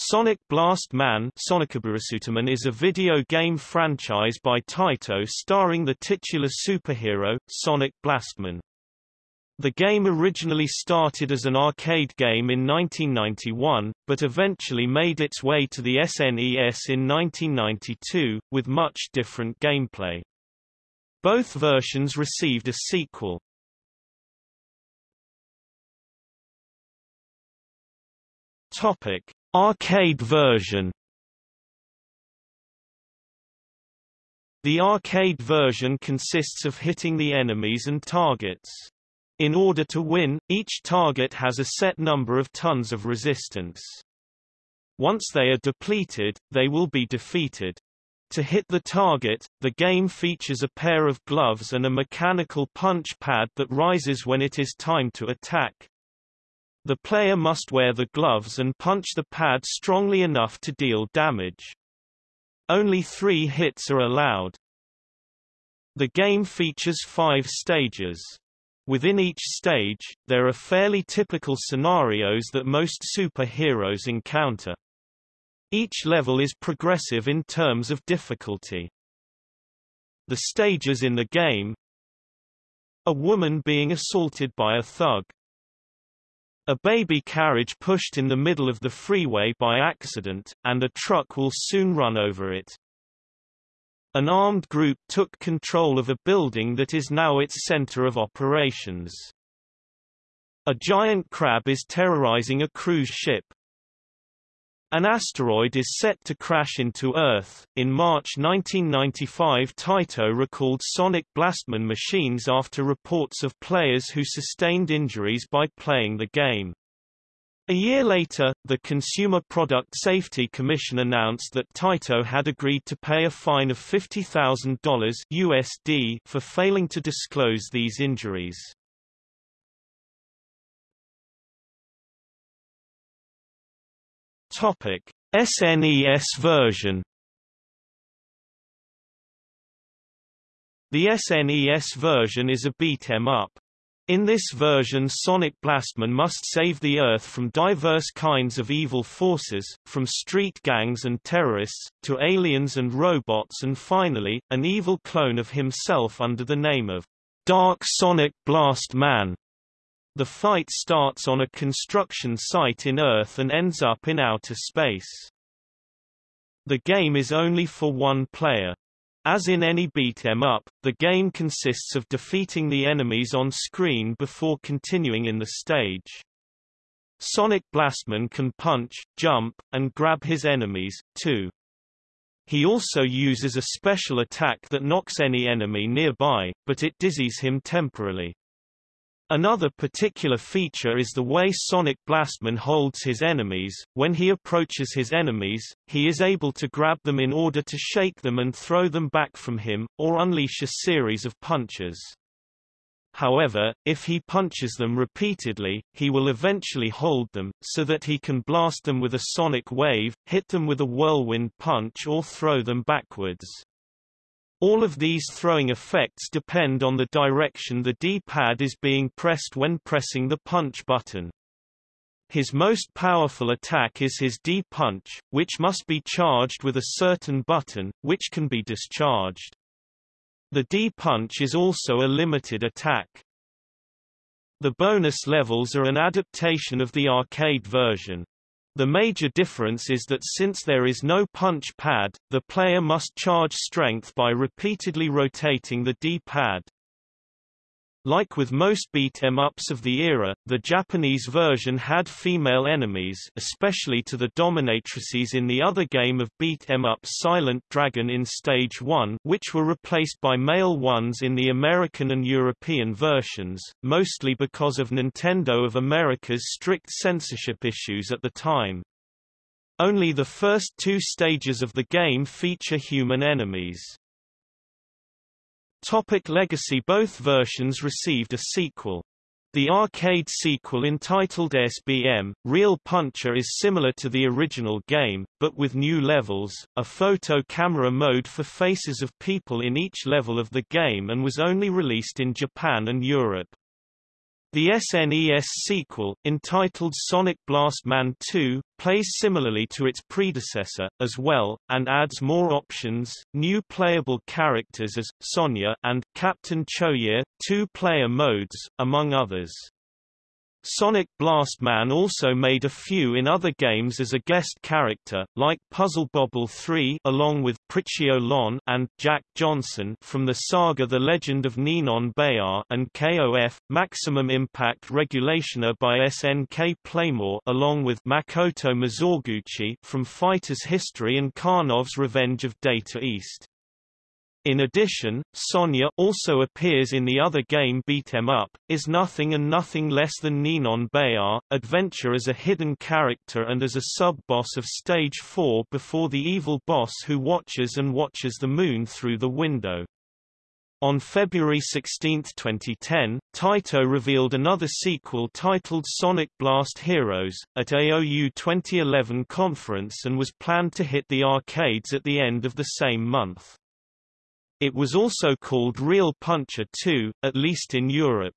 Sonic Blast Man is a video game franchise by Taito starring the titular superhero, Sonic Blastman. The game originally started as an arcade game in 1991, but eventually made its way to the SNES in 1992, with much different gameplay. Both versions received a sequel. Topic. Arcade version The arcade version consists of hitting the enemies and targets. In order to win, each target has a set number of tons of resistance. Once they are depleted, they will be defeated. To hit the target, the game features a pair of gloves and a mechanical punch pad that rises when it is time to attack. The player must wear the gloves and punch the pad strongly enough to deal damage. Only three hits are allowed. The game features five stages. Within each stage, there are fairly typical scenarios that most superheroes encounter. Each level is progressive in terms of difficulty. The stages in the game A woman being assaulted by a thug a baby carriage pushed in the middle of the freeway by accident, and a truck will soon run over it. An armed group took control of a building that is now its center of operations. A giant crab is terrorizing a cruise ship. An asteroid is set to crash into Earth. In March 1995, Taito recalled Sonic Blastman machines after reports of players who sustained injuries by playing the game. A year later, the Consumer Product Safety Commission announced that Taito had agreed to pay a fine of $50,000 USD for failing to disclose these injuries. Topic: SNES version. The SNES version is a beat 'em up. In this version Sonic Blastman must save the Earth from diverse kinds of evil forces, from street gangs and terrorists, to aliens and robots and finally, an evil clone of himself under the name of Dark Sonic Blast Man. The fight starts on a construction site in Earth and ends up in outer space. The game is only for one player. As in any beat 'em up, the game consists of defeating the enemies on screen before continuing in the stage. Sonic Blastman can punch, jump, and grab his enemies, too. He also uses a special attack that knocks any enemy nearby, but it dizzies him temporarily. Another particular feature is the way Sonic Blastman holds his enemies. When he approaches his enemies, he is able to grab them in order to shake them and throw them back from him, or unleash a series of punches. However, if he punches them repeatedly, he will eventually hold them, so that he can blast them with a sonic wave, hit them with a whirlwind punch or throw them backwards. All of these throwing effects depend on the direction the D-pad is being pressed when pressing the punch button. His most powerful attack is his D-punch, which must be charged with a certain button, which can be discharged. The D-punch is also a limited attack. The bonus levels are an adaptation of the arcade version. The major difference is that since there is no punch pad, the player must charge strength by repeatedly rotating the D-pad. Like with most beat-em-ups of the era, the Japanese version had female enemies especially to the dominatrices in the other game of beat-em-up Silent Dragon in Stage 1 which were replaced by male ones in the American and European versions, mostly because of Nintendo of America's strict censorship issues at the time. Only the first two stages of the game feature human enemies. Topic Legacy Both versions received a sequel. The arcade sequel entitled SBM, Real Puncher is similar to the original game, but with new levels, a photo camera mode for faces of people in each level of the game and was only released in Japan and Europe. The SNES sequel, entitled Sonic Blast Man 2, plays similarly to its predecessor, as well, and adds more options, new playable characters as, Sonia and Captain Choye, two-player modes, among others. Sonic Blastman also made a few in other games as a guest character, like Puzzle Bobble 3 along with Prichio Lon and Jack Johnson from the saga The Legend of Ninon Bayar and KOF, Maximum Impact Regulation A by SNK Playmore along with Makoto Mizoguchi from Fighter's History and Karnov's Revenge of Data East. In addition, Sonia also appears in the other game Beat 'em Up, is nothing and nothing less than Ninon Bayar, adventure as a hidden character and as a sub-boss of Stage 4 before the evil boss who watches and watches the moon through the window. On February 16, 2010, Taito revealed another sequel titled Sonic Blast Heroes, at AOU 2011 conference and was planned to hit the arcades at the end of the same month. It was also called Real Puncher 2, at least in Europe.